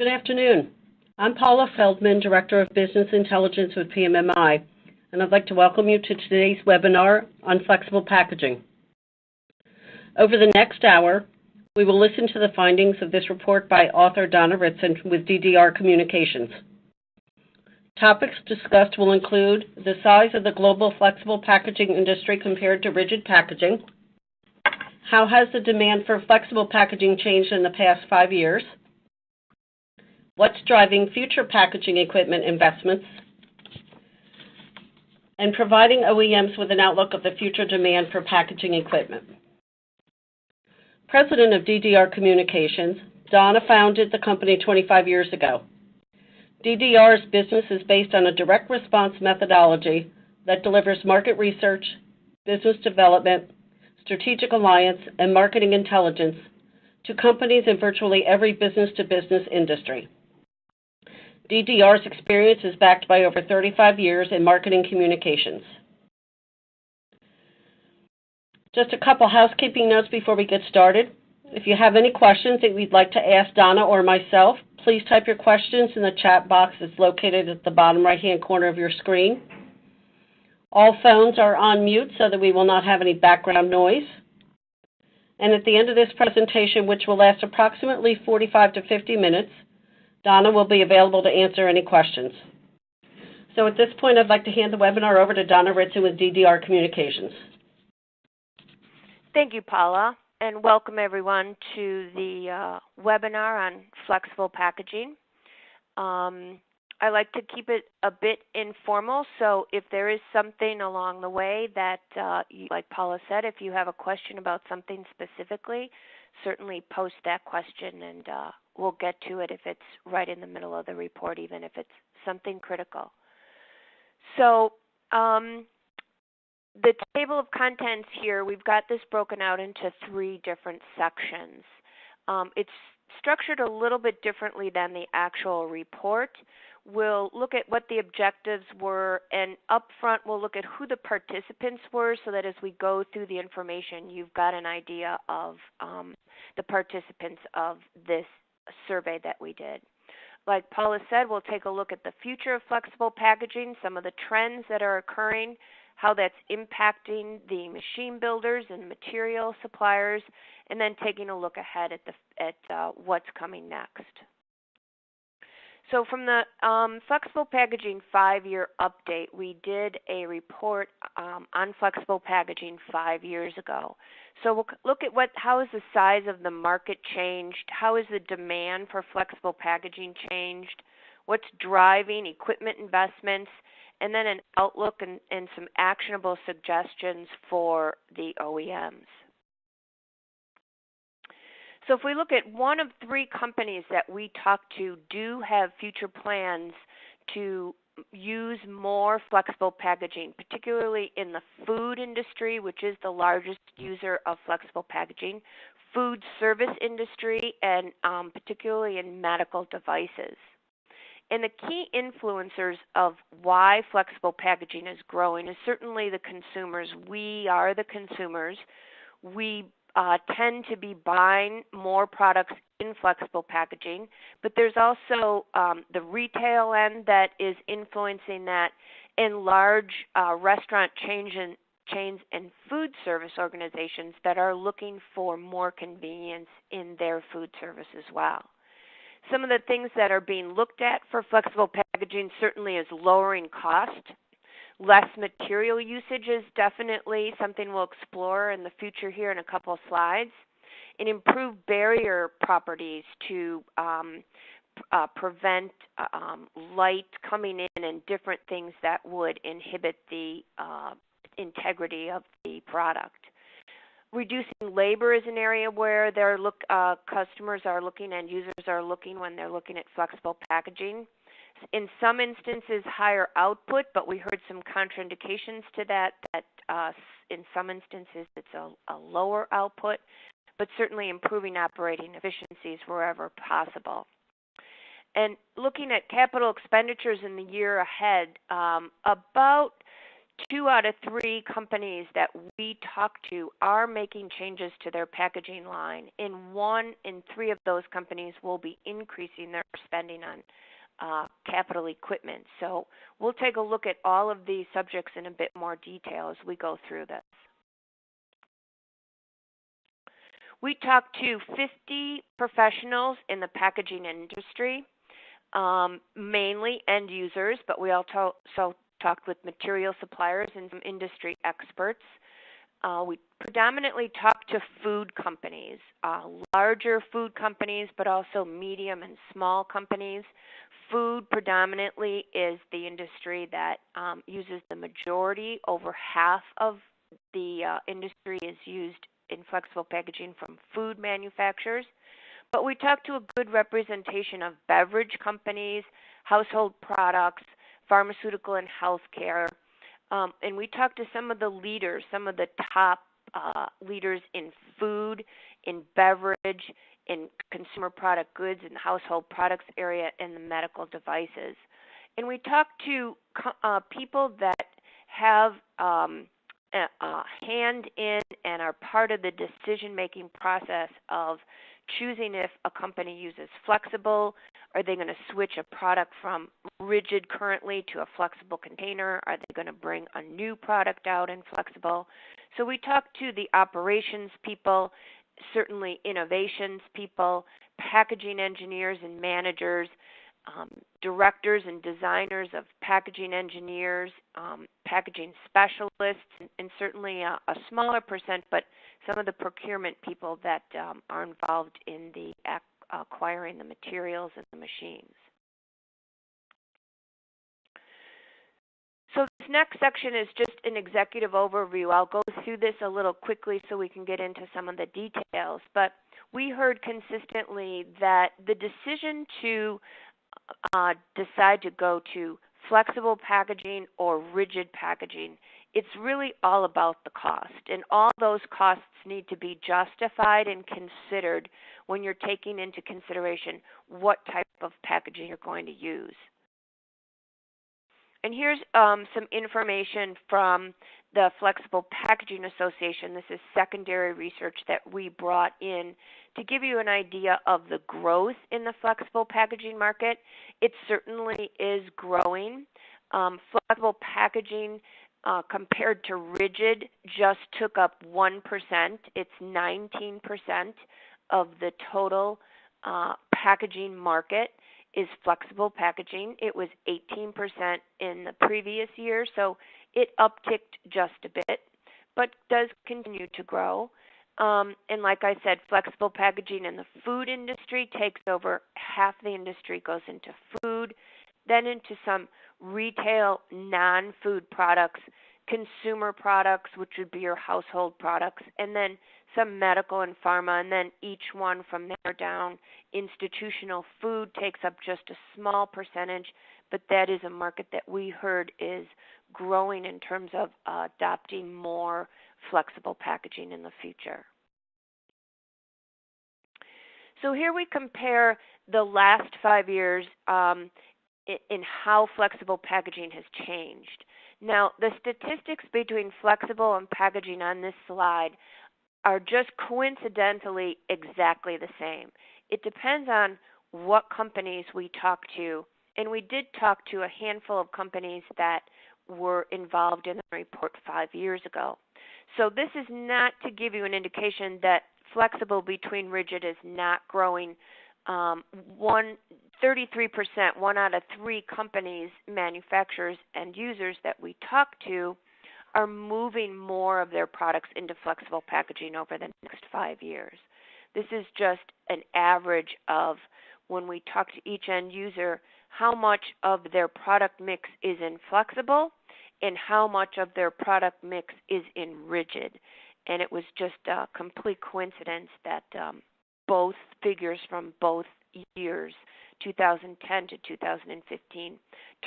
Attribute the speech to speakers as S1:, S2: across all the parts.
S1: Good afternoon. I'm Paula Feldman, Director of Business Intelligence with PMMI, and I'd like to welcome you to today's webinar on flexible packaging. Over the next hour, we will listen to the findings of this report by author Donna Ritson with DDR Communications. Topics discussed will include the size of the global flexible packaging industry compared to rigid packaging, how has the demand for flexible packaging changed in the past five years, what's driving future packaging equipment investments, and providing OEMs with an outlook of the future demand for packaging equipment. President of DDR Communications, Donna founded the company 25 years ago. DDR's business is based on a direct response methodology that delivers market research, business development, strategic alliance, and marketing intelligence to companies in virtually every business-to-business industry. DDR's experience is backed by over 35 years in marketing communications. Just a couple housekeeping notes before we get started. If you have any questions that you'd like to ask Donna or myself, please type your questions in the chat box that's located at the bottom right-hand corner of your screen. All phones are on mute so that we will not have any background noise. And at the end of this presentation, which will last approximately 45 to 50 minutes, Donna will be available to answer any questions. So at this point, I'd like to hand the webinar over to Donna Ritson with DDR Communications.
S2: Thank you, Paula, and welcome everyone to the uh, webinar on flexible packaging. Um, I like to keep it a bit informal, so if there is something along the way that, uh, like Paula said, if you have a question about something specifically, certainly post that question and uh, we'll get to it if it's right in the middle of the report, even if it's something critical. So, um, the table of contents here, we've got this broken out into three different sections. Um, it's structured a little bit differently than the actual report. We'll look at what the objectives were, and up front, we'll look at who the participants were so that as we go through the information, you've got an idea of um, the participants of this survey that we did. Like Paula said, we'll take a look at the future of flexible packaging, some of the trends that are occurring, how that's impacting the machine builders and material suppliers, and then taking a look ahead at, the, at uh, what's coming next. So from the um, flexible packaging five-year update, we did a report um, on flexible packaging five years ago. So we'll look at what, how is the size of the market changed? How is the demand for flexible packaging changed? What's driving equipment investments? And then an outlook and, and some actionable suggestions for the OEMs. So if we look at one of three companies that we talk to do have future plans to use more flexible packaging, particularly in the food industry, which is the largest user of flexible packaging, food service industry, and um, particularly in medical devices. And the key influencers of why flexible packaging is growing is certainly the consumers. We are the consumers. We uh, tend to be buying more products in flexible packaging, but there's also um, the retail end that is influencing that, and large uh, restaurant chains and, chains and food service organizations that are looking for more convenience in their food service as well. Some of the things that are being looked at for flexible packaging certainly is lowering cost Less material usage is definitely something we'll explore in the future here in a couple of slides. And improved barrier properties to um, uh, prevent um, light coming in and different things that would inhibit the uh, integrity of the product. Reducing labor is an area where their look, uh, customers are looking and users are looking when they're looking at flexible packaging in some instances higher output, but we heard some contraindications to that, that uh, in some instances it's a, a lower output, but certainly improving operating efficiencies wherever possible. And looking at capital expenditures in the year ahead, um, about two out of three companies that we talk to are making changes to their packaging line. In one in three of those companies will be increasing their spending on uh, capital equipment. So we'll take a look at all of these subjects in a bit more detail as we go through this. We talked to 50 professionals in the packaging industry, um, mainly end users, but we also talked with material suppliers and some industry experts. Uh, we predominantly talked to food companies, uh, larger food companies, but also medium and small companies. Food predominantly is the industry that um, uses the majority, over half of the uh, industry is used in flexible packaging from food manufacturers. But we talked to a good representation of beverage companies, household products, pharmaceutical and healthcare. Um, and we talked to some of the leaders, some of the top uh, leaders in food, in beverage, in consumer product goods, and household products area, and the medical devices. And we talked to uh, people that have um, a, a hand in and are part of the decision making process of choosing if a company uses flexible. Are they going to switch a product from rigid currently to a flexible container? Are they going to bring a new product out in flexible? So we talked to the operations people, certainly innovations people, packaging engineers and managers, um, directors and designers of packaging engineers, um, packaging specialists, and, and certainly a, a, smaller percent, but some of the procurement people that um, are involved in the ac- acquiring the materials and the machines. So this next section is just an executive overview. I'll go through this a little quickly so we can get into some of the details. But we heard consistently that the decision to uh, decide to go to flexible packaging or rigid packaging, it's really all about the cost. And all those costs need to be justified and considered when you're taking into consideration what type of packaging you're going to use. And here's um, some information from the Flexible Packaging Association. This is secondary research that we brought in to give you an idea of the growth in the flexible packaging market. It certainly is growing. Um, flexible packaging uh, compared to rigid just took up 1%. It's 19% of the total uh, packaging market is flexible packaging. It was 18% in the previous year, so it upticked just a bit, but does continue to grow. Um, and like I said, flexible packaging in the food industry takes over half the industry goes into food, then into some retail non food products, consumer products, which would be your household products, and then some medical and pharma, and then each one from there down. Institutional food takes up just a small percentage, but that is a market that we heard is growing in terms of uh, adopting more flexible packaging in the future. So here we compare the last five years um, in, in how flexible packaging has changed. Now, the statistics between flexible and packaging on this slide are just coincidentally exactly the same. It depends on what companies we talk to, and we did talk to a handful of companies that were involved in the report five years ago. So this is not to give you an indication that flexible between rigid is not growing. Um, one, 33%, one out of three companies, manufacturers, and users that we talk to are moving more of their products into flexible packaging over the next five years. This is just an average of when we talk to each end user, how much of their product mix is in flexible and how much of their product mix is in rigid. And it was just a complete coincidence that um, both figures from both years, 2010 to 2015,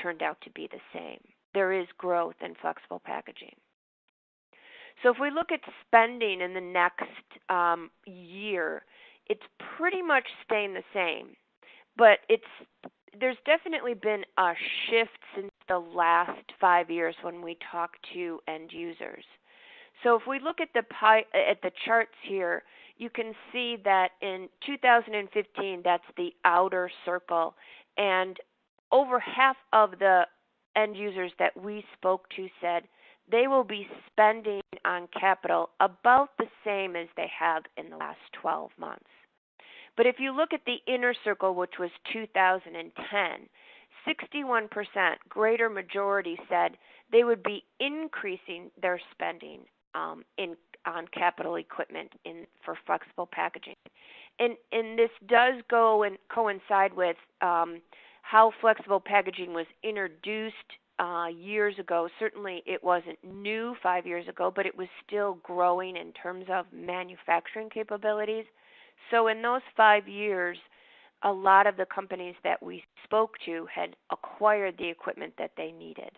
S2: turned out to be the same. There is growth in flexible packaging. So if we look at spending in the next um, year, it's pretty much staying the same, but it's there's definitely been a shift since the last five years when we talk to end users. So if we look at the pie, at the charts here, you can see that in 2015, that's the outer circle, and over half of the end users that we spoke to said they will be spending on capital about the same as they have in the last 12 months. But if you look at the inner circle, which was 2010, 61%, greater majority said they would be increasing their spending um, in on capital equipment in for flexible packaging, and and this does go and coincide with um, how flexible packaging was introduced uh, years ago. Certainly, it wasn't new five years ago, but it was still growing in terms of manufacturing capabilities. So, in those five years, a lot of the companies that we spoke to had acquired the equipment that they needed.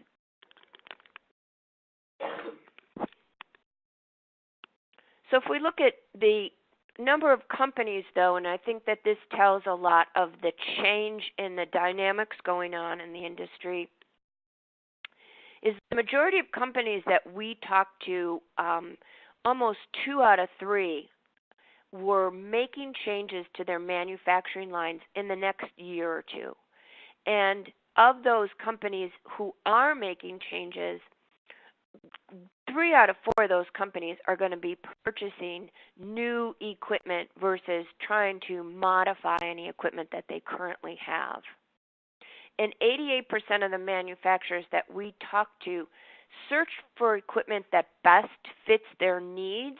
S2: So, if we look at the number of companies, though, and I think that this tells a lot of the change in the dynamics going on in the industry, is the majority of companies that we talked to, um, almost two out of three were making changes to their manufacturing lines in the next year or two. And of those companies who are making changes, three out of four of those companies are going to be purchasing new equipment versus trying to modify any equipment that they currently have. And 88% of the manufacturers that we talk to search for equipment that best fits their needs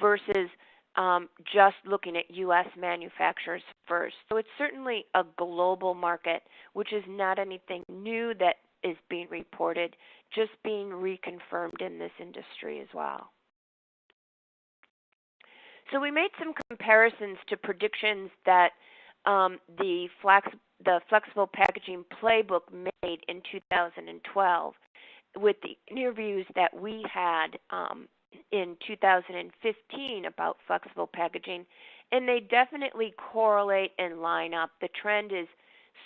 S2: versus um, just looking at U.S. manufacturers first. So it's certainly a global market, which is not anything new that is being reported, just being reconfirmed in this industry as well. So we made some comparisons to predictions that um, the, flex, the flexible packaging playbook made in 2012 with the interviews that we had um, in 2015 about flexible packaging, and they definitely correlate and line up. The trend is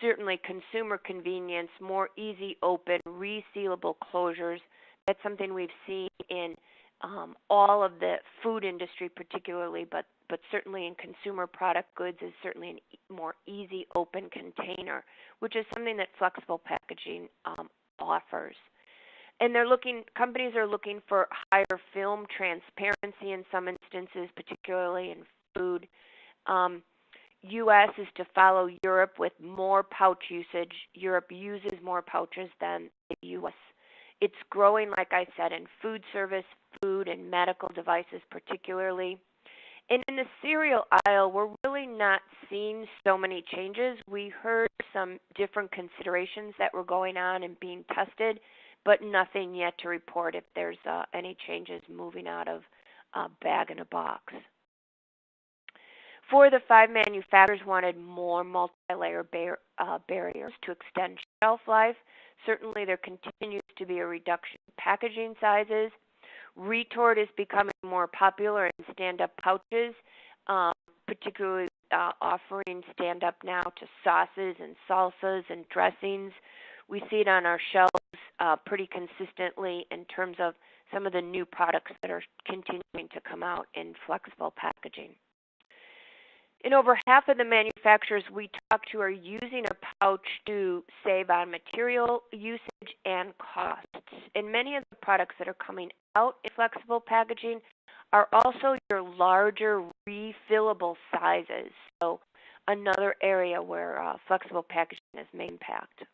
S2: certainly consumer convenience, more easy open, resealable closures. That's something we've seen in um, all of the food industry, particularly, but but certainly in consumer product goods is certainly a more easy open container, which is something that flexible packaging um, offers and they're looking companies are looking for higher film transparency in some instances particularly in food um, us is to follow europe with more pouch usage europe uses more pouches than the us it's growing like i said in food service food and medical devices particularly and in the cereal aisle, we're really not seeing so many changes. We heard some different considerations that were going on and being tested, but nothing yet to report if there's uh, any changes moving out of uh, bag in a box. Four of the five manufacturers wanted more multi-layer bar- uh, barriers to extend shelf life. Certainly, there continues to be a reduction in packaging sizes. Retort is becoming more popular in stand-up pouches, um, particularly uh, offering stand-up now to sauces and salsas and dressings. We see it on our shelves uh, pretty consistently in terms of some of the new products that are continuing to come out in flexible packaging. And over half of the manufacturers we talk to are using a pouch to save on material usage and costs. And many of the products that are coming out in flexible packaging are also your larger refillable sizes. So another area where uh, flexible packaging has made impact.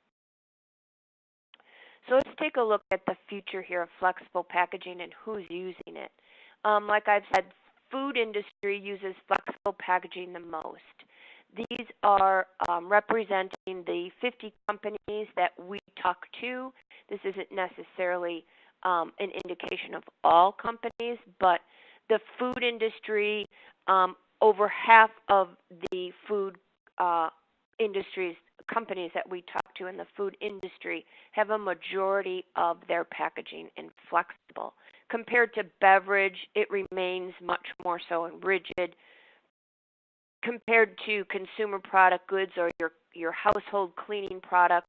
S2: So let's take a look at the future here of flexible packaging and who's using it. Um, like I've said, food industry uses flexible packaging the most. These are um, representing the 50 companies that we talk to. This isn't necessarily um, an indication of all companies, but the food industry, um, over half of the food uh, industries companies that we talk to in the food industry have a majority of their packaging in flexible. Compared to beverage, it remains much more so in rigid. Compared to consumer product goods or your, your household cleaning products,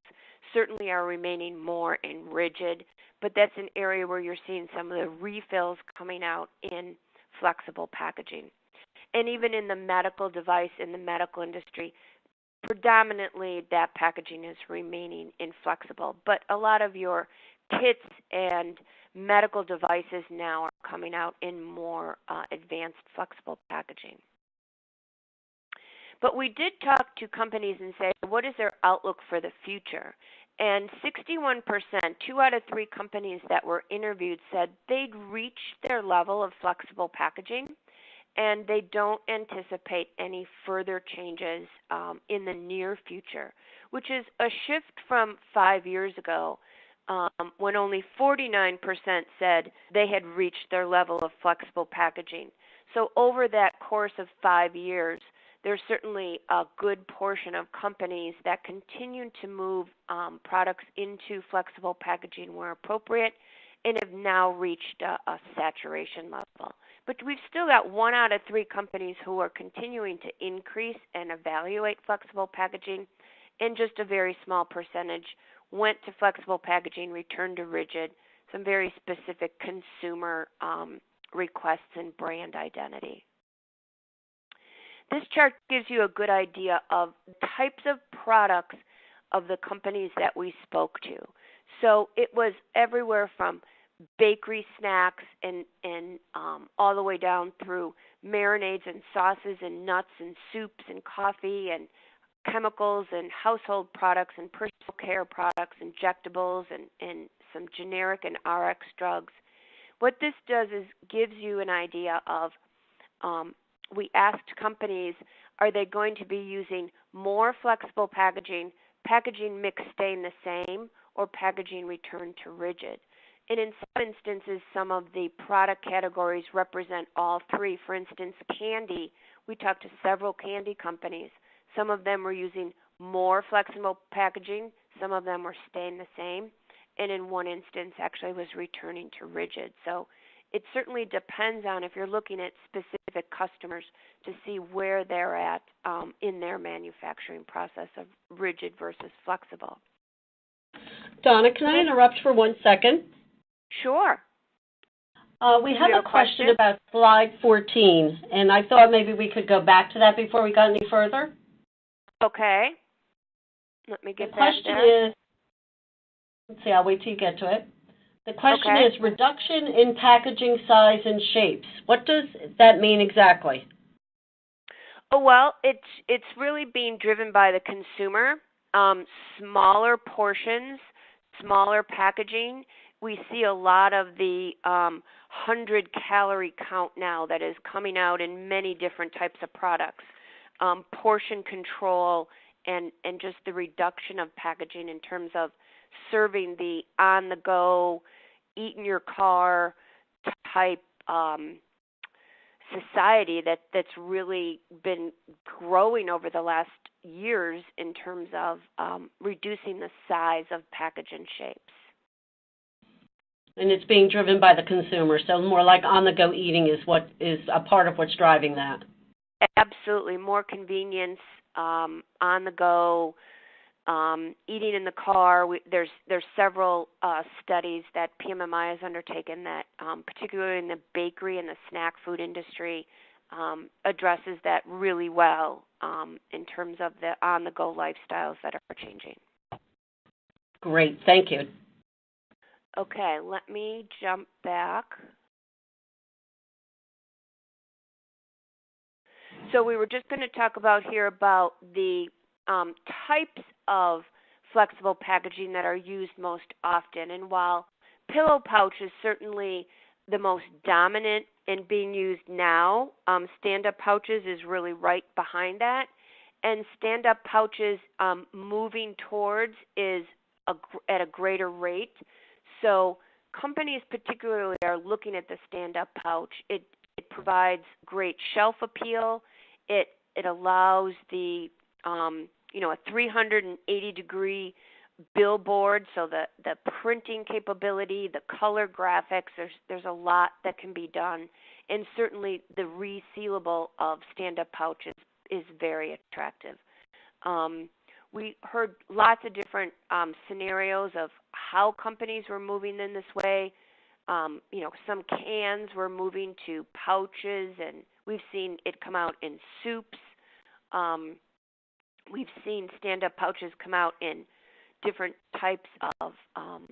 S2: certainly are remaining more in rigid, but that's an area where you're seeing some of the refills coming out in flexible packaging. And even in the medical device, in the medical industry, predominantly that packaging is remaining inflexible. But a lot of your kits and medical devices now are coming out in more uh, advanced flexible packaging. But we did talk to companies and say, what is their outlook for the future? And 61%, two out of three companies that were interviewed said they'd reached their level of flexible packaging and they don't anticipate any further changes um, in the near future, which is a shift from five years ago um, when only 49% said they had reached their level of flexible packaging. So, over that course of five years, there's certainly a good portion of companies that continue to move um, products into flexible packaging where appropriate and have now reached a, a saturation level. But we've still got one out of three companies who are continuing to increase and evaluate flexible packaging, and just a very small percentage went to flexible packaging, returned to rigid, some very specific consumer um, requests and brand identity. This chart gives you a good idea of types of products of the companies that we spoke to. So it was everywhere from bakery snacks and and um, all the way down through marinades and sauces and nuts and soups and coffee and chemicals and household products and personal care products, injectables and, and some generic and RX drugs. What this does is gives you an idea of um, we asked companies are they going to be using more flexible packaging, packaging mix staying the same, or packaging returned to rigid? And in some instances, some of the product categories represent all three. For instance, candy, we talked to several candy companies. Some of them were using more flexible packaging, some of them were staying the same, and in one instance, actually was returning to rigid. So it certainly depends on if you're looking at specific customers to see where they're at um, in their manufacturing process of rigid versus flexible.
S1: Donna, can I interrupt for one second?
S2: Sure.
S1: Uh, we have a question, question about slide 14, and I thought maybe we could go back to that before we got any further.
S2: Okay. Let me get
S1: the question is, let's see, I'll wait till you get to it. The question
S2: okay.
S1: is reduction in packaging size and shapes. What does that mean exactly?
S2: Oh, well, it's it's really being driven by the consumer. Um, smaller portions, smaller packaging, we see a lot of the um, 100 calorie count now that is coming out in many different types of products. Um, portion control and and just the reduction of packaging in terms of serving the on the go, eat in your car type um, society that that's really been growing over the last years in terms of um, reducing the size of package and shapes
S1: and it's being driven by the consumer. So more like on-the-go eating is what is a part of what's driving that.
S2: Absolutely, more convenience um, on the go, um, eating in the car. We, there's there's several uh, studies that PMMI has undertaken that, um, particularly in the bakery and the snack food industry, um, addresses that really well um, in terms of the on-the-go lifestyles that are changing.
S1: Great, thank you.
S2: Okay, let me jump back. So we were just going to talk about here about the um, types of flexible packaging that are used most often. And while pillow pouch is certainly the most dominant and being used now, um, stand-up pouches is really right behind that. And stand-up pouches um, moving towards is a, at a greater rate. So companies particularly are looking at the stand-up pouch. It it provides great shelf appeal. It it allows the um, you know a 380 degree billboard, so the the printing capability, the color graphics. There's there's a lot that can be done, and certainly the resealable of stand-up pouches is very attractive. Um, we heard lots of different um, scenarios of how companies were moving in this way. Um, you know, some cans were moving to pouches, and we've seen it come out in soups. Um, we've seen stand-up pouches come out in different types of um,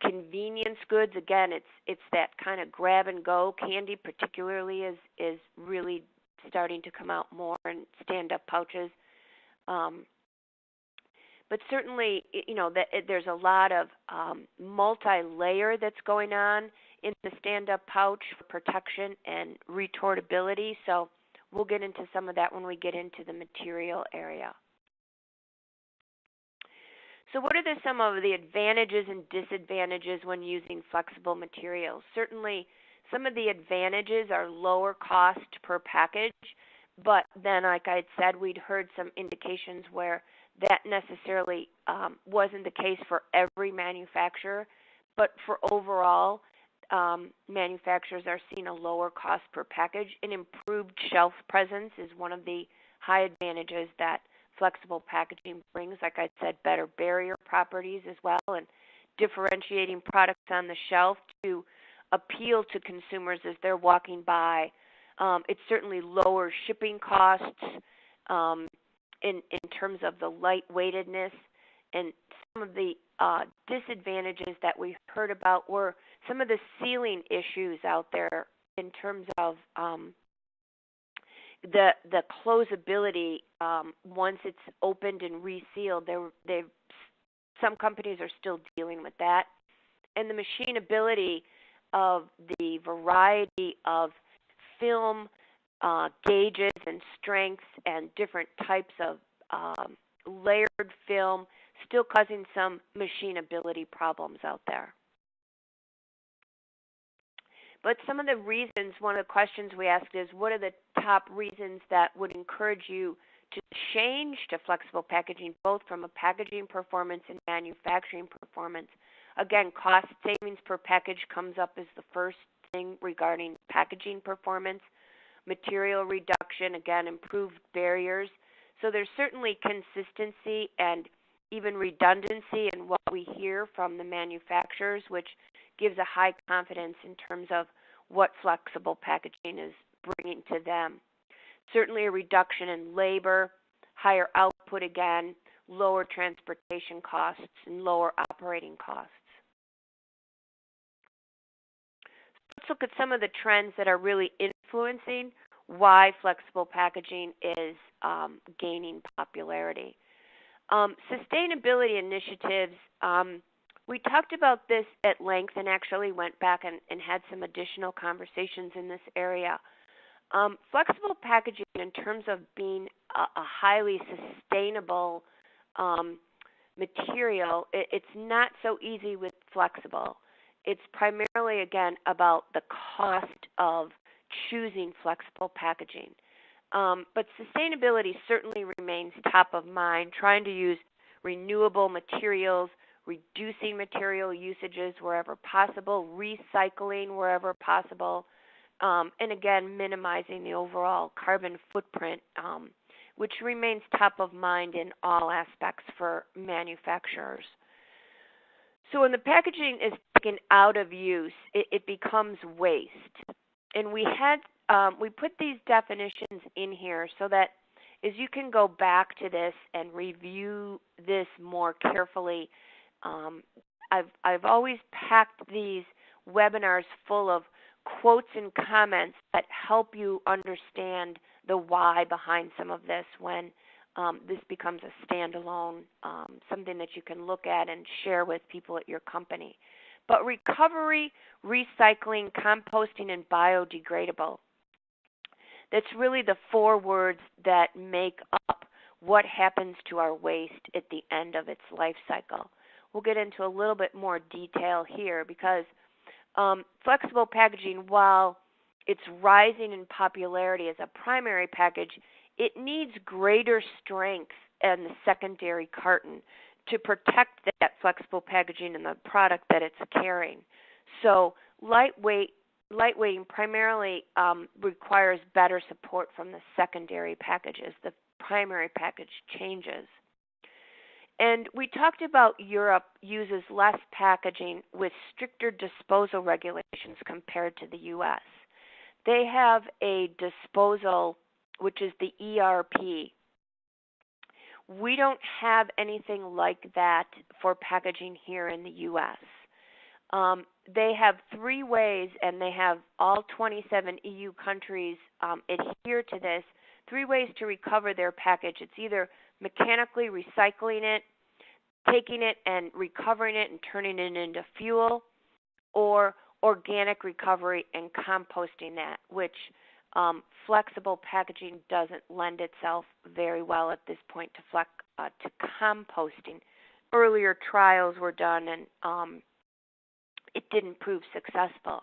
S2: convenience goods. Again, it's it's that kind of grab and go candy, particularly is is really starting to come out more in stand-up pouches. Um, but certainly, you know, that there's a lot of um, multi-layer that's going on in the stand-up pouch for protection and retortability. So we'll get into some of that when we get into the material area. So what are the, some of the advantages and disadvantages when using flexible materials? Certainly, some of the advantages are lower cost per package, but then, like I said, we'd heard some indications where that necessarily um, wasn't the case for every manufacturer, but for overall, um, manufacturers are seeing a lower cost per package. An improved shelf presence is one of the high advantages that flexible packaging brings. Like I said, better barrier properties as well, and differentiating products on the shelf to appeal to consumers as they're walking by. Um, it certainly lowers shipping costs um, in in terms of the lightweightedness and some of the uh, disadvantages that we heard about were some of the sealing issues out there in terms of um, the the closability um, once it's opened and resealed. There, they some companies are still dealing with that, and the machinability of the variety of film uh, gauges and strengths and different types of um, layered film, still causing some machinability problems out there. But some of the reasons, one of the questions we asked is what are the top reasons that would encourage you to change to flexible packaging, both from a packaging performance and manufacturing performance? Again, cost savings per package comes up as the first thing regarding packaging performance. Material reduction, again, improved barriers. So there's certainly consistency and even redundancy in what we hear from the manufacturers, which gives a high confidence in terms of what flexible packaging is bringing to them. Certainly, a reduction in labor, higher output again, lower transportation costs, and lower operating costs. Let's look at some of the trends that are really influencing why flexible packaging is um, gaining popularity. Um, sustainability initiatives um, we talked about this at length and actually went back and, and had some additional conversations in this area. Um, flexible packaging, in terms of being a, a highly sustainable um, material, it, it's not so easy with flexible. It's primarily, again, about the cost of choosing flexible packaging. Um, but sustainability certainly remains top of mind, trying to use renewable materials reducing material usages wherever possible, recycling wherever possible, um, and again, minimizing the overall carbon footprint, um, which remains top of mind in all aspects for manufacturers. So when the packaging is taken out of use, it, it becomes waste. And we had um, we put these definitions in here so that as you can go back to this and review this more carefully, um, I've I've always packed these webinars full of quotes and comments that help you understand the why behind some of this when um, this becomes a standalone, um, something that you can look at and share with people at your company. But recovery, recycling, composting, and biodegradable. That's really the four words that make up what happens to our waste at the end of its life cycle we'll get into a little bit more detail here because um, flexible packaging, while it's rising in popularity as a primary package, it needs greater strength in the secondary carton to protect that flexible packaging and the product that it's carrying. So lightweight lightweighting primarily um, requires better support from the secondary packages. The primary package changes. And we talked about Europe uses less packaging with stricter disposal regulations compared to the US. They have a disposal, which is the ERP. We don't have anything like that for packaging here in the US. Um, they have three ways, and they have all 27 EU countries um, adhere to this three ways to recover their package. It's either mechanically recycling it, taking it and recovering it and turning it into fuel, or organic recovery and composting that, which um, flexible packaging doesn't lend itself very well at this point to, flex, uh, to composting. Earlier trials were done and um, it didn't prove successful.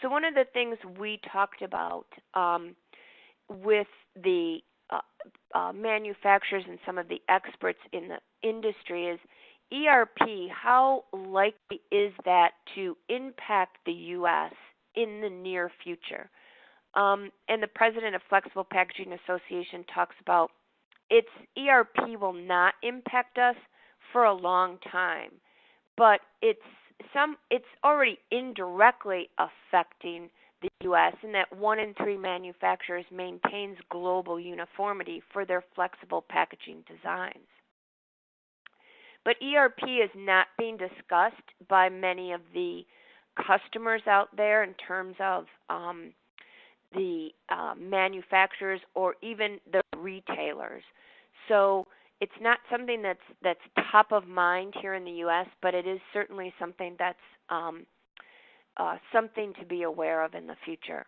S2: So, one of the things we talked about um, with the uh, uh, manufacturers and some of the experts in the industry is ERP, how likely is that to impact the U.S. in the near future? Um, and the president of Flexible Packaging Association talks about its ERP will not impact us for a long time, but it's some it's already indirectly affecting the U.S. in that one in three manufacturers maintains global uniformity for their flexible packaging designs. But ERP is not being discussed by many of the customers out there in terms of um, the uh, manufacturers or even the retailers. So it's not something that's that's top of mind here in the U.S., but it is certainly something that's um, uh, something to be aware of in the future.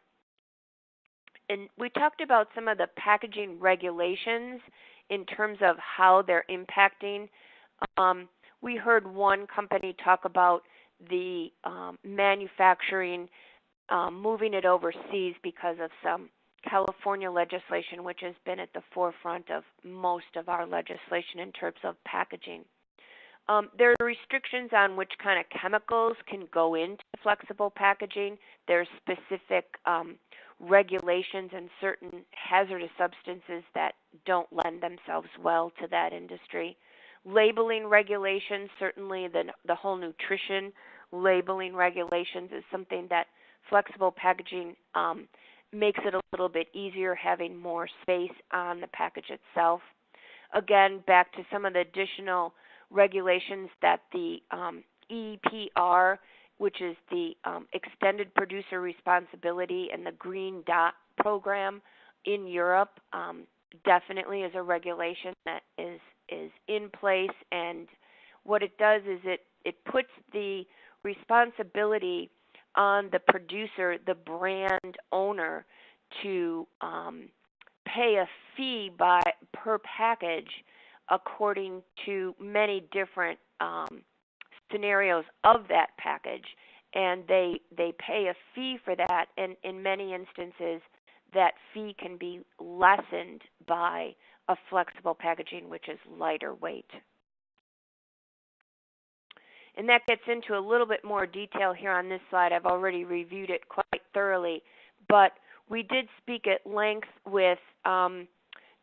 S2: And we talked about some of the packaging regulations in terms of how they're impacting. Um, we heard one company talk about the um, manufacturing um, moving it overseas because of some California legislation, which has been at the forefront of most of our legislation in terms of packaging. Um, there are restrictions on which kind of chemicals can go into flexible packaging. There's specific um, regulations and certain hazardous substances that don't lend themselves well to that industry. Labeling regulations, certainly the the whole nutrition labeling regulations is something that flexible packaging um, makes it a little bit easier having more space on the package itself. Again, back to some of the additional regulations that the um, EPR, which is the um, Extended Producer Responsibility and the Green Dot program in Europe, um, definitely is a regulation that is is in place. And what it does is it it puts the responsibility on the producer, the brand owner, to um, pay a fee by per package according to many different um, scenarios of that package, and they they pay a fee for that. And in many instances, that fee can be lessened by a flexible packaging, which is lighter weight. And that gets into a little bit more detail here on this slide. I've already reviewed it quite thoroughly, but we did speak at length with um,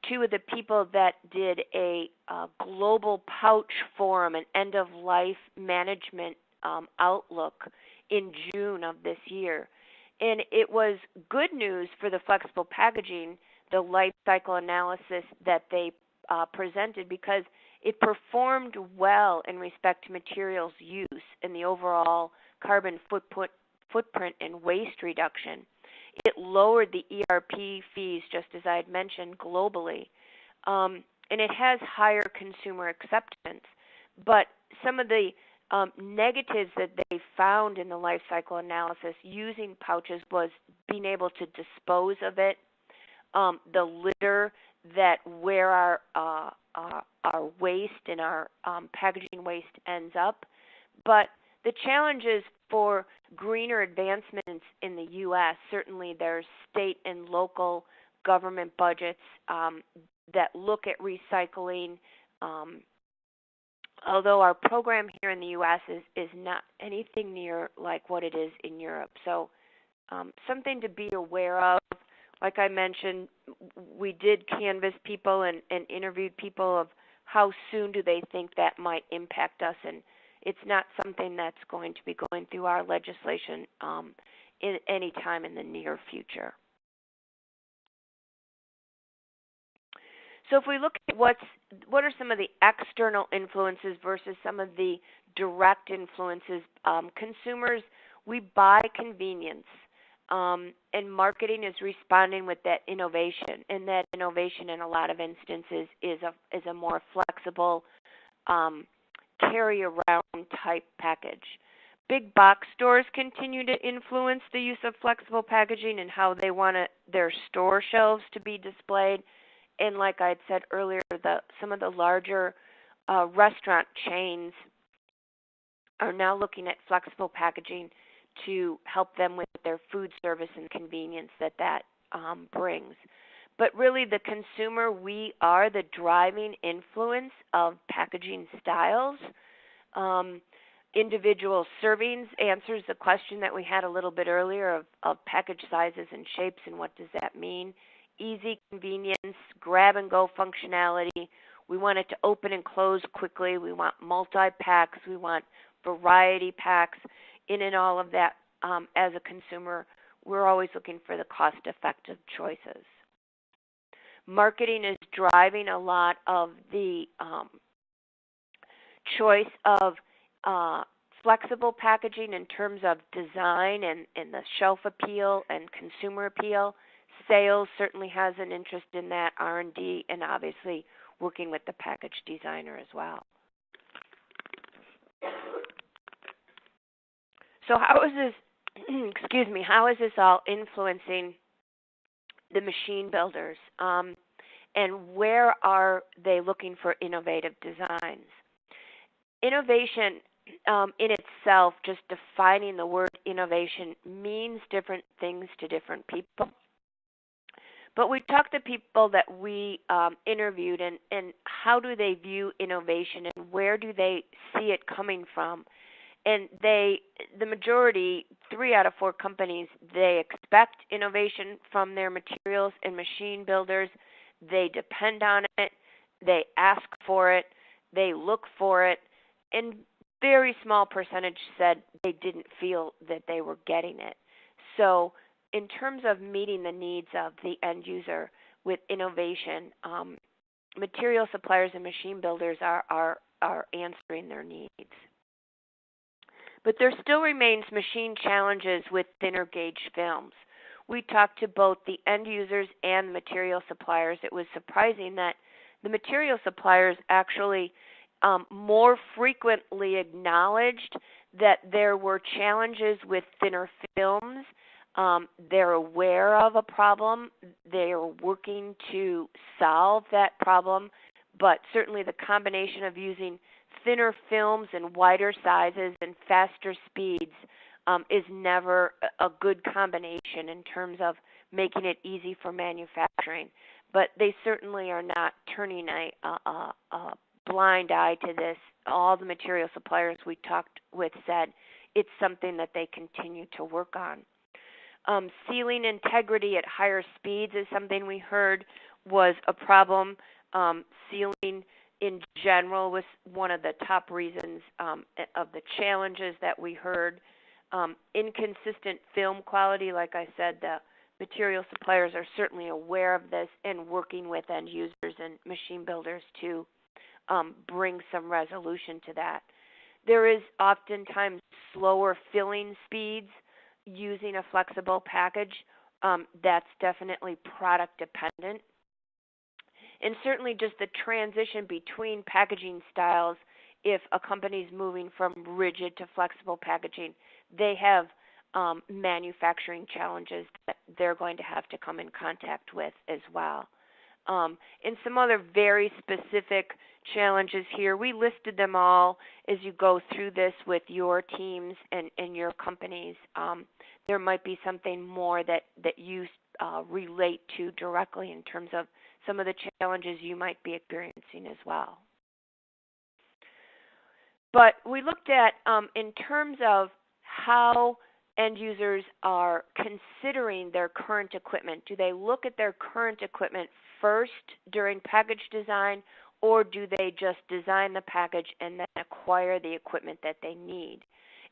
S2: two of the people that did a, a global pouch forum, an end of life management um, outlook in June of this year. And it was good news for the flexible packaging, the life cycle analysis that they uh, presented, because it performed well in respect to materials use and the overall carbon footprint, footprint and waste reduction. It lowered the ERP fees, just as I had mentioned, globally. Um, and it has higher consumer acceptance. But some of the um, negatives that they found in the life cycle analysis using pouches was being able to dispose of it, um, the litter that where our uh, uh, our waste and our um, packaging waste ends up. But the challenges for greener advancements in the U.S. certainly there's state and local government budgets um, that look at recycling. Um, although our program here in the U.S. is is not anything near like what it is in Europe, so um, something to be aware of like I mentioned, we did canvass people and, and interviewed people of how soon do they think that might impact us? And it's not something that's going to be going through our legislation um, in any time in the near future. So if we look at what's what are some of the external influences versus some of the direct influences, um, consumers we buy convenience, um, and marketing is responding with that innovation, and that innovation in a lot of instances is a is a more flexible um, carry around type package. Big box stores continue to influence the use of flexible packaging and how they want their store shelves to be displayed. And like I had said earlier, the some of the larger uh, restaurant chains are now looking at flexible packaging to help them with their food service and convenience that that um, brings. But really, the consumer, we are the driving influence of packaging styles. Um, individual servings answers the question that we had a little bit earlier of, of package sizes and shapes and what does that mean. Easy convenience, grab and go functionality. We want it to open and close quickly. We want multi packs. We want variety packs. In and all of that, um, as a consumer, we're always looking for the cost effective choices. Marketing is driving a lot of the um, choice of uh, flexible packaging in terms of design and, and the shelf appeal and consumer appeal. Sales certainly has an interest in that, R&D, and obviously working with the package designer as well. So how is this excuse me, how is this all influencing the machine builders? Um, and where are they looking for innovative designs? Innovation um, in itself, just defining the word innovation, means different things to different people. But we talked to people that we um, interviewed, and, and how do they view innovation, and where do they see it coming from? And they the majority three out of four companies they expect innovation from their materials and machine builders. They depend on it. They ask for it. They look for it. And very small percentage said they didn't feel that they were getting it. So in terms of meeting the needs of the end user with innovation um, material suppliers and machine builders are are are answering their needs but there still remains machine challenges with thinner gauge films. We talked to both the end users and material suppliers. It was surprising that the material suppliers actually um, more frequently acknowledged that there were challenges with thinner films. Um, they're aware of a problem. They are working to solve that problem. But certainly the combination of using thinner films and wider sizes and faster speeds um, is never a good combination in terms of making it easy for manufacturing. But they certainly are not turning a, a, a blind eye to this. All the material suppliers we talked with said it's something that they continue to work on. Um, sealing integrity at higher speeds is something we heard was a problem. Um, sealing in general was one of the top reasons um, of the challenges that we heard. Um, inconsistent film quality, like I said, the material suppliers are certainly aware of this and working with end users and machine builders to um, bring some resolution to that. There is oftentimes slower filling speeds using a flexible package. Um, that's definitely product dependent and certainly just the transition between packaging styles if a company is moving from rigid to flexible packaging they have um, manufacturing challenges that they're going to have to come in contact with as well. Um, and some other very specific challenges here we listed them all as you go through this with your teams and, and your companies. Um, there might be something more that that you uh, relate to directly in terms of some of the challenges you might be experiencing as well. But we looked at um, in terms of how end users are considering their current equipment. Do they look at their current equipment first during package design, or do they just design the package and then acquire the equipment that they need?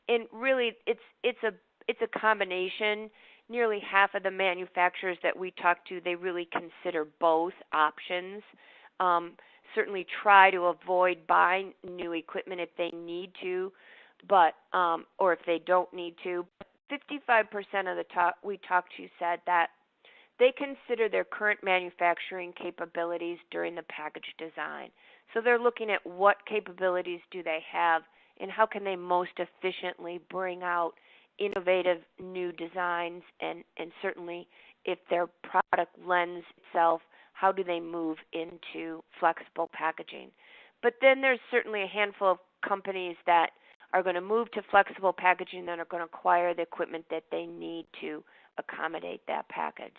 S2: And really, it's it's a it's a combination. Nearly half of the manufacturers that we talk to, they really consider both options. Um, certainly, try to avoid buying new equipment if they need to, but um, or if they don't need to. 55% of the talk we talked to said that they consider their current manufacturing capabilities during the package design. So they're looking at what capabilities do they have and how can they most efficiently bring out innovative new designs and, and certainly if their product lends itself, how do they move into flexible packaging? But then there's certainly a handful of companies that are going to move to flexible packaging and are going to acquire the equipment that they need to accommodate that package.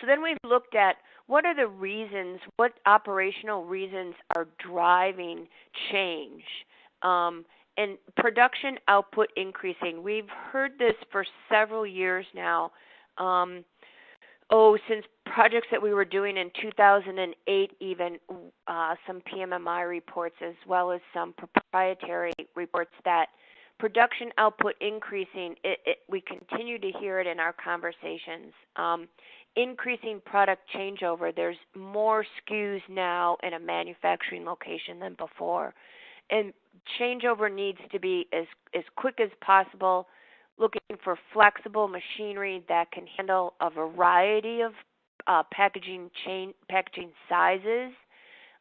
S2: So then we've looked at what are the reasons, what operational reasons are driving change. Um, and production output increasing. We've heard this for several years now. Um, oh, since projects that we were doing in 2008, even uh, some PMMI reports as well as some proprietary reports that production output increasing. It, it, we continue to hear it in our conversations. Um, increasing product changeover. There's more SKUs now in a manufacturing location than before. And changeover needs to be as, as quick as possible, looking for flexible machinery that can handle a variety of uh, packaging chain packaging sizes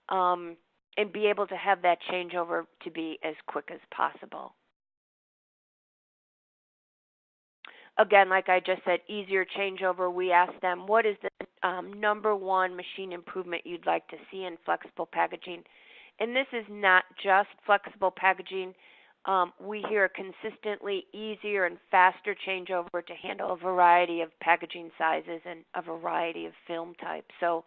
S2: um, and be able to have that changeover to be as quick as possible. again, like I just said, easier changeover. We asked them, what is the um, number one machine improvement you'd like to see in flexible packaging? And this is not just flexible packaging. Um, we hear consistently easier and faster changeover to handle a variety of packaging sizes and a variety of film types. So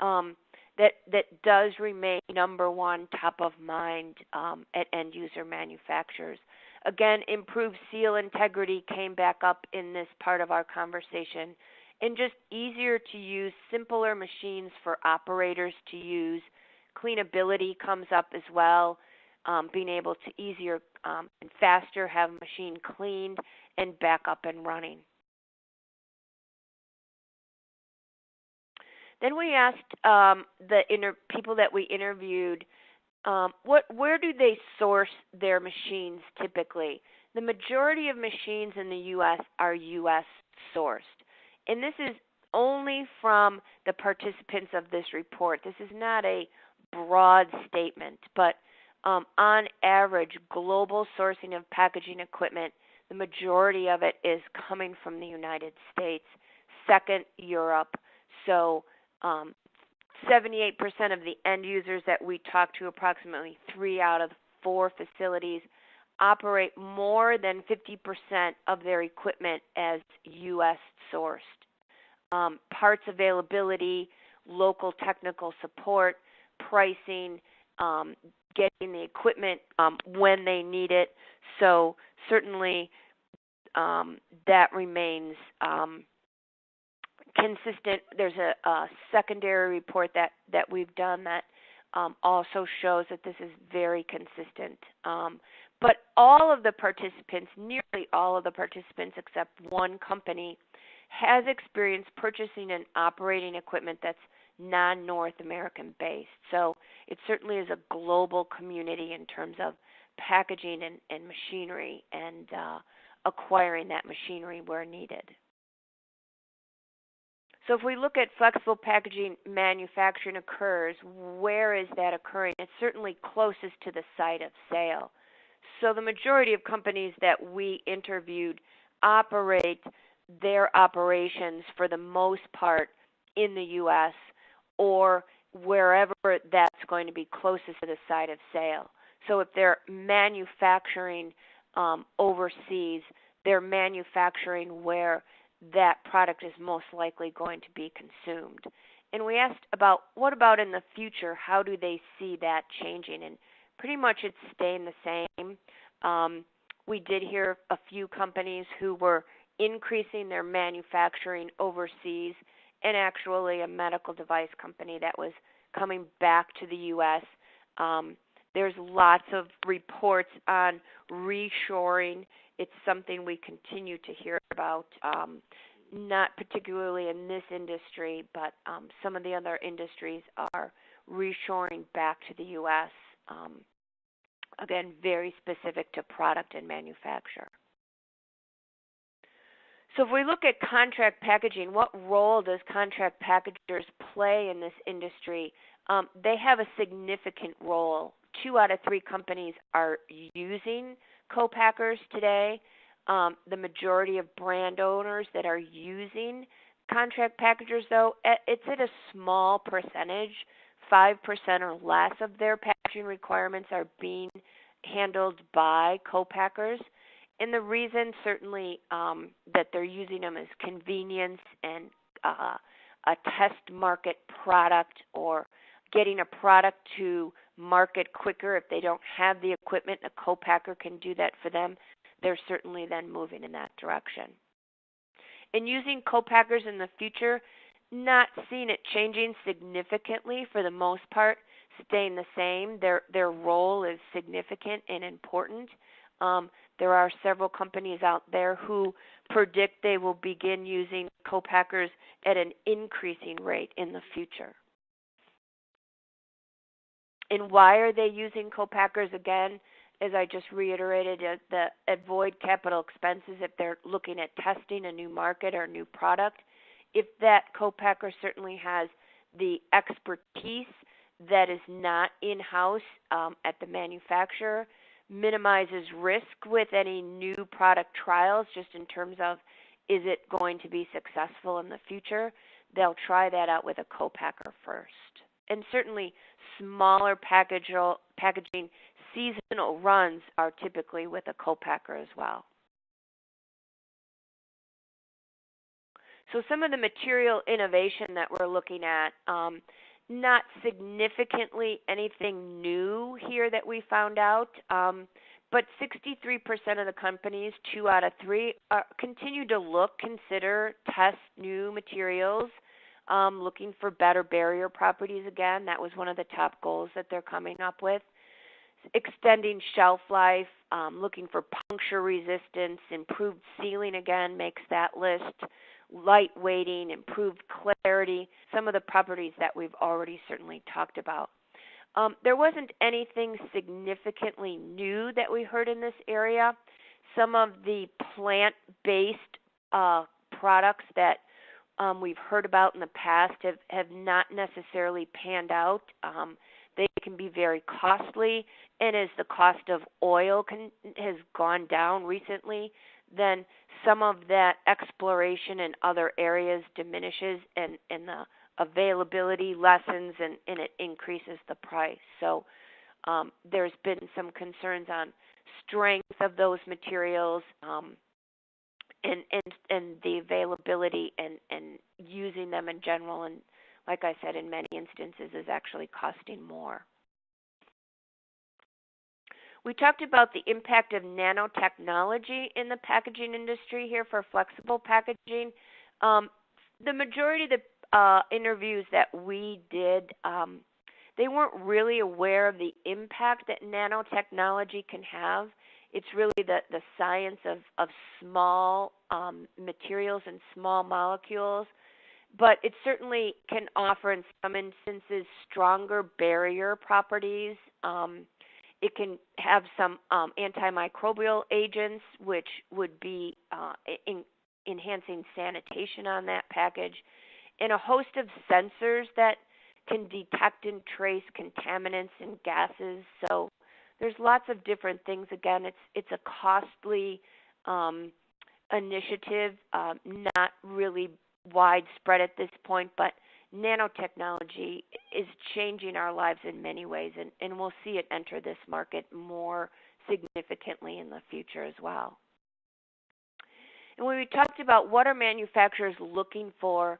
S2: um, that that does remain number one top of mind um, at end user manufacturers. Again, improved seal integrity came back up in this part of our conversation. And just easier to use, simpler machines for operators to use. Cleanability comes up as well. Um, being able to easier um, and faster have a machine cleaned and back up and running. Then we asked um, the people that we interviewed um, what where do they source their machines typically? The majority of machines in the U.S. are U.S. sourced, and this is only from the participants of this report. This is not a broad statement, but um, on average, global sourcing of packaging equipment, the majority of it is coming from the United States. Second, Europe. So um, 78% of the end users that we talk to, approximately three out of four facilities, operate more than 50% of their equipment as U.S. sourced. Um, parts availability, local technical support, pricing, um, getting the equipment um, when they need it. So certainly um, that remains um, consistent. There's a, a secondary report that that we've done that um, also shows that this is very consistent. Um, but all of the participants, nearly all of the participants except one company, has experienced purchasing and operating equipment that's non North American based. So it certainly is a global community in terms of packaging and, and machinery and uh, acquiring that machinery where needed. So if we look at flexible packaging manufacturing occurs, where is that occurring? It's certainly closest to the site of sale. So the majority of companies that we interviewed operate their operations for the most part in the US or wherever that's going to be closest to the site of sale. So if they're manufacturing um, overseas, they're manufacturing where that product is most likely going to be consumed. And we asked about what about in the future? How do they see that changing? And pretty much it's staying the same. Um, we did hear a few companies who were increasing their manufacturing overseas, and actually a medical device company that was coming back to the U.S. Um, there's lots of reports on reshoring. It's something we continue to hear about, um, not particularly in this industry, but um, some of the other industries are reshoring back to the U.S. Um, again, very specific to product and manufacture. So, if we look at contract packaging, what role does contract packagers play in this industry? Um, they have a significant role. Two out of three companies are using co-packers today. Um, the majority of brand owners that are using contract packagers, though, it's at a small percentage. 5% or less of their packaging requirements are being handled by co-packers. And the reason, certainly, um, that they're using them is convenience and uh, a test market product or getting a product to market quicker. If they don't have the equipment, a co-packer can do that for them. They're certainly then moving in that direction. And using co-packers in the future, not seeing it changing significantly for the most part, staying the same. Their their role is significant and important. Um, there are several companies out there who predict they will begin using co-packers at an increasing rate in the future. And why are they using co-packers again? As I just reiterated, uh, the avoid capital expenses if they're looking at testing a new market or new product. If that co-packer certainly has the expertise that is not in-house um, at the manufacturer, minimizes risk with any new product trials, just in terms of is it going to be successful in the future. They'll try that out with a co-packer first and certainly smaller package, packaging seasonal runs are typically with a co-packer as well. So some of the material innovation that we're looking at, um, not significantly anything new here that we found out, um, but 63% of the companies, two out of three, are, continue to look, consider, test new materials um, looking for better barrier properties again. That was one of the top goals that they're coming up with. Extending shelf life, um, looking for puncture resistance, improved sealing again makes that list. Light weighting, improved clarity, some of the properties that we've already certainly talked about. Um, there wasn't anything significantly new that we heard in this area. Some of the plant based uh, products that um, we've heard about in the past have, have not necessarily panned out. Um, they can be very costly, and as the cost of oil can, has gone down recently, then some of that exploration in other areas diminishes, and, and the availability lessens, and, and it increases the price. So um, there's been some concerns on strength of those materials. Um, and and and the availability and and using them in general and like I said in many instances is actually costing more. We talked about the impact of nanotechnology in the packaging industry here for flexible packaging. Um, the majority of the uh, interviews that we did, um, they weren't really aware of the impact that nanotechnology can have it's really the, the science of, of small um, materials and small molecules, but it certainly can offer, in some instances, stronger barrier properties. It can have some um, antimicrobial agents, which would be uh, in, enhancing sanitation on that package, and a host of sensors that can detect and trace contaminants and gases. So there's lots of different things. Again, it's it's a costly um, initiative, um, not really widespread at this point, but nanotechnology is changing our lives in many ways, and, and we'll see it enter this market more significantly in the future as well. And when we talked about what are manufacturers looking for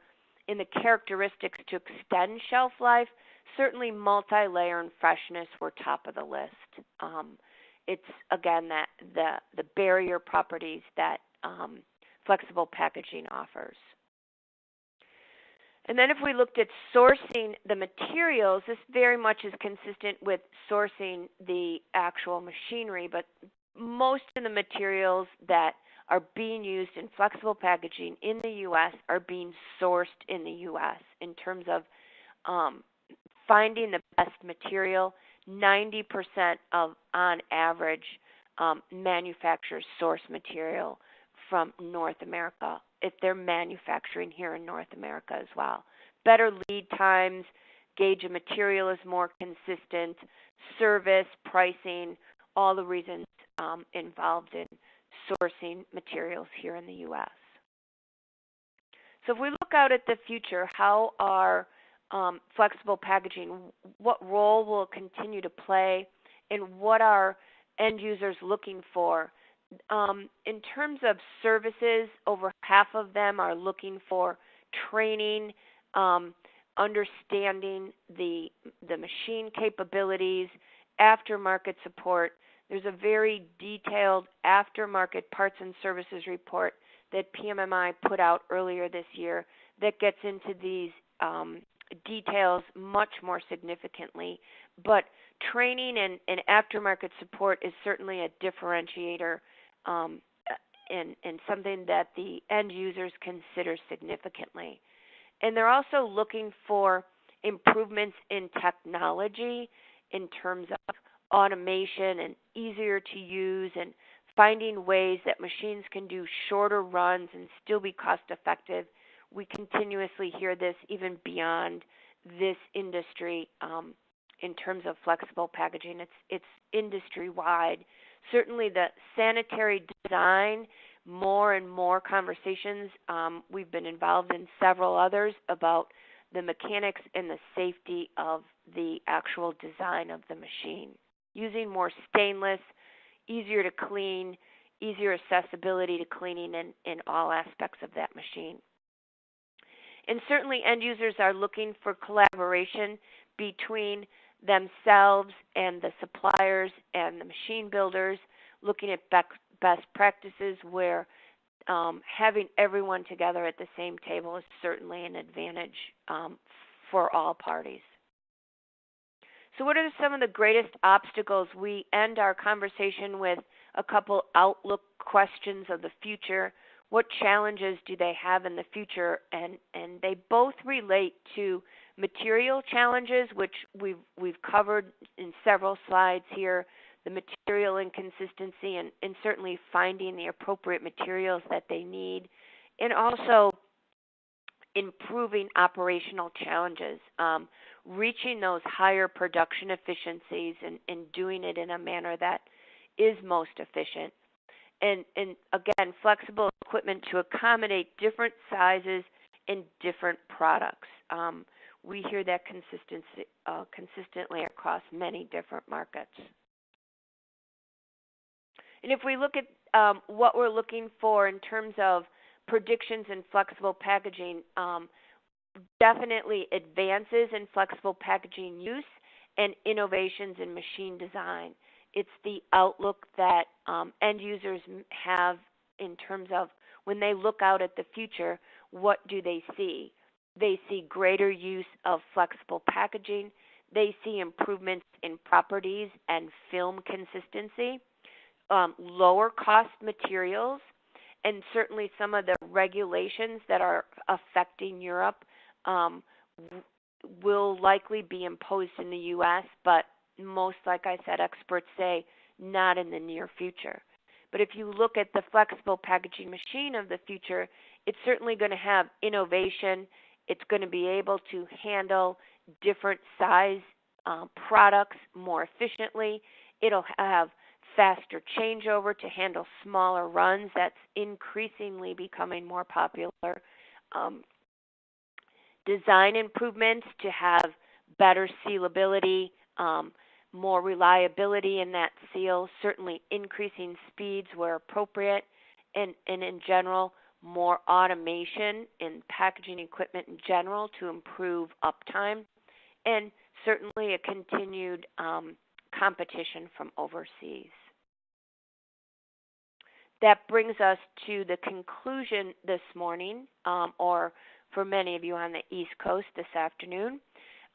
S2: in the characteristics to extend shelf life, certainly multi-layer and freshness were top of the list. Um, it's again that the the barrier properties that um, flexible packaging offers. And then if we looked at sourcing the materials, this very much is consistent with sourcing the actual machinery, but most of the materials that are being used in flexible packaging in the U.S. are being sourced in the U.S. in terms of um, finding the best material. 90% of, on average, um, manufacturers source material from North America if they're manufacturing here in North America as well. Better lead times, gauge of material is more consistent, service, pricing, all the reasons um, involved in sourcing materials here in the U.S. So if we look out at the future, how are um, flexible packaging, what role will continue to play, and what are end users looking for? Um, in terms of services, over half of them are looking for training, um, understanding the the machine capabilities, aftermarket support, there's a very detailed aftermarket parts and services report that PMMI put out earlier this year that gets into these um, details much more significantly. But training and, and, aftermarket support is certainly a differentiator um, and, and something that the end users consider significantly. And they're also looking for improvements in technology in terms of automation and easier to use and finding ways that machines can do shorter runs and still be cost effective. We continuously hear this even beyond this industry um, in terms of flexible packaging. It's it's industry wide. Certainly, the sanitary design. More and more conversations. Um, we've been involved in several others about the mechanics and the safety of the actual design of the machine using more stainless, easier to clean, easier accessibility to cleaning in, in all aspects of that machine. And certainly, end users are looking for collaboration between themselves and the suppliers and the machine builders, looking at best practices where um, having everyone together at the same table is certainly an advantage um, for all parties. So, what are some of the greatest obstacles? We end our conversation with a couple outlook questions of the future. What challenges do they have in the future? And and they both relate to material challenges, which we've we've covered in several slides here. The material inconsistency and, and certainly finding the appropriate materials that they need, and also improving operational challenges. Um, reaching those higher production efficiencies and, and doing it in a manner that is most efficient. And, and again, flexible equipment to accommodate different sizes and different products. Um, we hear that consistency, uh, consistently across many different markets. And if we look at um, what we're looking for in terms of predictions in flexible packaging, um, definitely advances in flexible packaging use and innovations in machine design. It's the outlook that um, end users have in terms of when they look out at the future, what do they see? They see greater use of flexible packaging. They see improvements in properties and film consistency, um, lower cost materials, and certainly some of the regulations that are affecting Europe um, will likely be imposed in the U.S., but most, like I said, experts say not in the near future. But if you look at the flexible packaging machine of the future, it's certainly going to have innovation. It's going to be able to handle different size uh, products more efficiently. It'll have faster changeover to handle smaller runs. That's increasingly becoming more popular. Um, design improvements to have better sealability, um, more reliability in that seal, certainly increasing speeds where appropriate, and, and in general, more automation in packaging equipment in general to improve uptime, and certainly a continued um, competition from overseas. That brings us to the conclusion this morning, um, or for many of you on the East Coast this afternoon.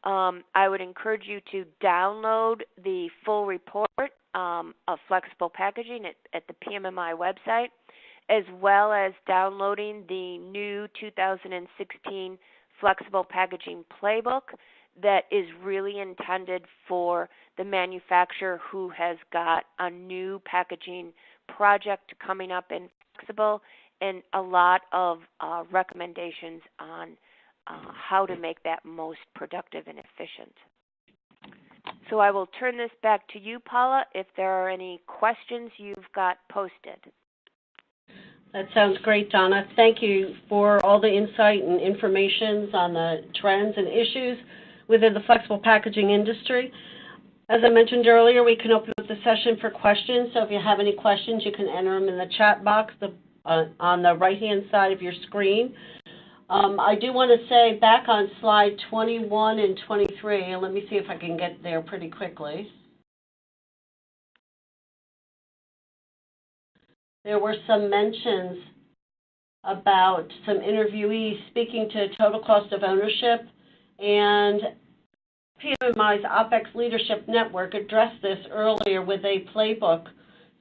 S2: Um, I would encourage you to download the full report um, of flexible packaging at, at the PMMI website, as well as downloading the new 2016 flexible packaging playbook that is really intended for the manufacturer who has got a new packaging project coming up in flexible and a lot of uh, recommendations on uh, how to make that most productive and efficient. So I will turn this back to you, Paula, if there are any questions you've got posted.
S1: That sounds great, Donna. Thank you for all the insight and information on the trends and issues within the flexible packaging industry. As I mentioned earlier, we can open up the session for questions. So if you have any questions, you can enter them in the chat box the, uh, on the right-hand side of your screen. Um, I do want to say back on slide 21 and 23, and let me see if I can get there pretty quickly. There were some mentions about some interviewees speaking to total cost of ownership, and PMMI's OPEX Leadership Network addressed this earlier with a playbook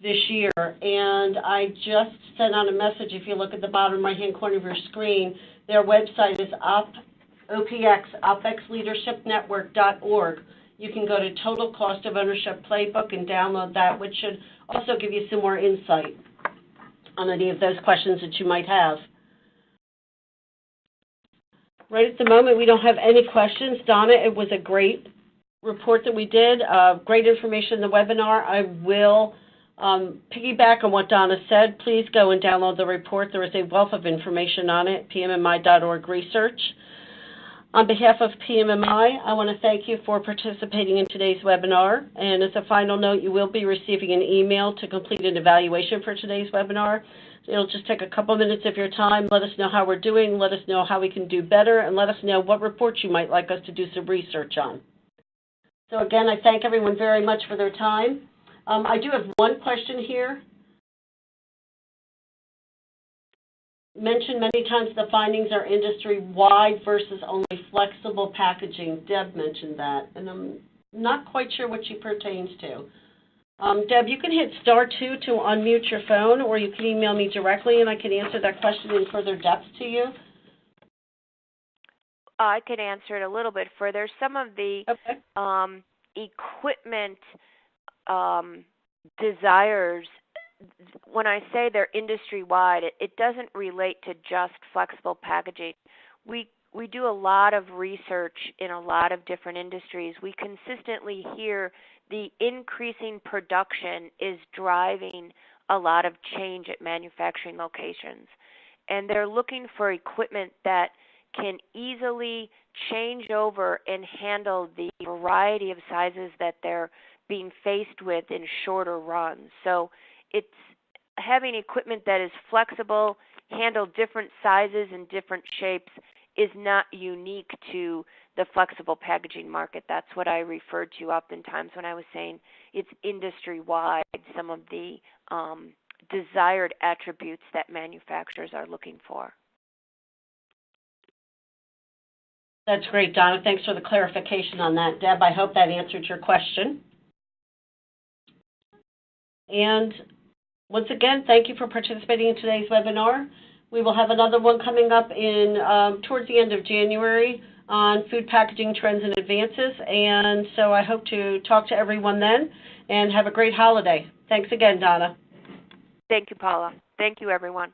S1: this year, and I just sent out a message. If you look at the bottom right-hand corner of your screen, their website is op, OPX. You can go to Total Cost of Ownership Playbook and download that, which should also give you some more insight on any of those questions that you might have. Right at the moment, we don't have any questions. Donna, it was a great report that we did, uh, great information in the webinar. I will um, piggyback on what Donna said. Please go and download the report. There is a wealth of information on it, pmmi.org research. On behalf of PMMI, I want to thank you for participating in today's webinar. And as a final note, you will be receiving an email to complete an evaluation for today's webinar. It'll just take a couple minutes of your time. Let us know how we're doing. Let us know how we can do better. And let us know what reports you might like us to do some research on. So again, I thank everyone very much for their time. Um, I do have one question here. Mentioned many times the findings are industry-wide versus only flexible packaging. Deb mentioned that, and I'm not quite sure what she pertains to. Um, Deb, you can hit star two to unmute your phone, or you can email me directly, and I can answer that question in further depth to you.
S2: I could answer it a little bit further. Some of the
S1: okay.
S2: um, equipment um, desires when I say they're industry wide, it, it doesn't relate to just flexible packaging. We we do a lot of research in a lot of different industries. We consistently hear the increasing production is driving a lot of change at manufacturing locations. And they're looking for equipment that can easily change over and handle the variety of sizes that they're being faced with in shorter runs. So it's having equipment that is flexible, handle different sizes and different shapes is not unique to the flexible packaging market. That's what I referred to oftentimes when I was saying it's industry wide, some of the um, desired attributes that manufacturers are looking for.
S1: That's great, Donna. Thanks for the clarification on that. Deb, I hope that answered your question. And once again, thank you for participating in today's webinar. We will have another one coming up in um, towards the end of January on food packaging trends and advances. And so I hope to talk to everyone then and have a great holiday. Thanks again, Donna.
S2: Thank you, Paula. Thank you, everyone.